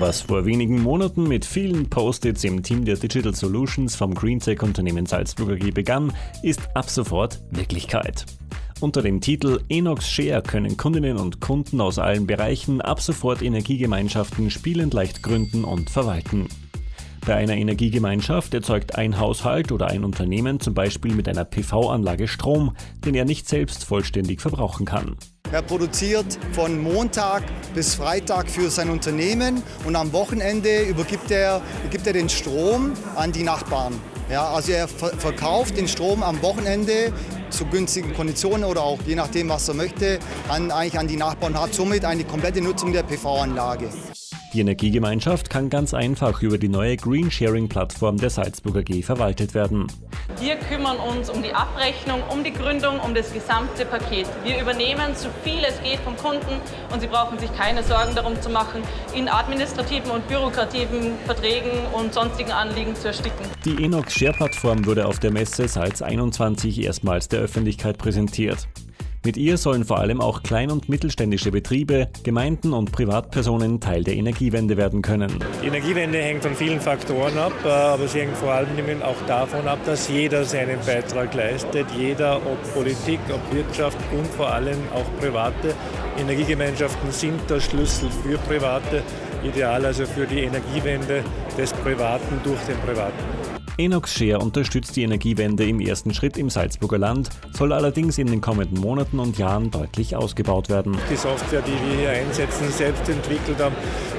Was vor wenigen Monaten mit vielen Post-its im Team der Digital Solutions vom Greentech-Unternehmen Salzburger G begann, ist ab sofort Wirklichkeit. Unter dem Titel Enox Share können Kundinnen und Kunden aus allen Bereichen ab sofort Energiegemeinschaften spielend leicht gründen und verwalten. Bei einer Energiegemeinschaft erzeugt ein Haushalt oder ein Unternehmen zum Beispiel mit einer PV-Anlage Strom, den er nicht selbst vollständig verbrauchen kann. Er produziert von Montag bis Freitag für sein Unternehmen und am Wochenende übergibt er, übergibt er den Strom an die Nachbarn. Ja, also er verkauft den Strom am Wochenende zu günstigen Konditionen oder auch je nachdem, was er möchte, an, eigentlich an die Nachbarn und hat somit eine komplette Nutzung der PV-Anlage. Die Energiegemeinschaft kann ganz einfach über die neue Green Sharing Plattform der Salzburger G verwaltet werden. Wir kümmern uns um die Abrechnung, um die Gründung, um das gesamte Paket. Wir übernehmen so viel es geht vom Kunden und Sie brauchen sich keine Sorgen darum zu machen, in administrativen und bürokrativen Verträgen und sonstigen Anliegen zu ersticken. Die Enox Share Plattform wurde auf der Messe Salz 21 erstmals der Öffentlichkeit präsentiert. Mit ihr sollen vor allem auch klein- und mittelständische Betriebe, Gemeinden und Privatpersonen Teil der Energiewende werden können. Die Energiewende hängt von vielen Faktoren ab, äh, aber sie hängt vor allem auch davon ab, dass jeder seinen Beitrag leistet. Jeder, ob Politik, ob Wirtschaft und vor allem auch Private. Energiegemeinschaften sind der Schlüssel für Private, ideal also für die Energiewende des Privaten durch den Privaten. Enox Share unterstützt die Energiewende im ersten Schritt im Salzburger Land, soll allerdings in den kommenden Monaten und Jahren deutlich ausgebaut werden. Die Software, die wir hier einsetzen, selbst entwickelt haben,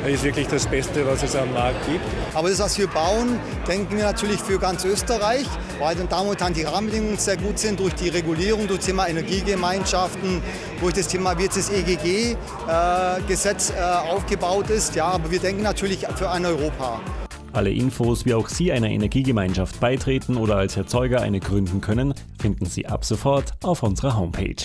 ist wirklich das Beste, was es am Markt gibt. Aber das, was wir bauen, denken wir natürlich für ganz Österreich, weil dann da momentan die Rahmenbedingungen sehr gut sind durch die Regulierung, durch das Thema Energiegemeinschaften, durch das Thema, wie jetzt das EGG-Gesetz äh, äh, aufgebaut ist. Ja, aber wir denken natürlich für ein Europa. Alle Infos, wie auch Sie einer Energiegemeinschaft beitreten oder als Erzeuger eine gründen können, finden Sie ab sofort auf unserer Homepage.